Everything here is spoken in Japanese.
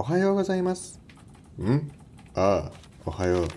おはようございます。ん？ああ、おはよう。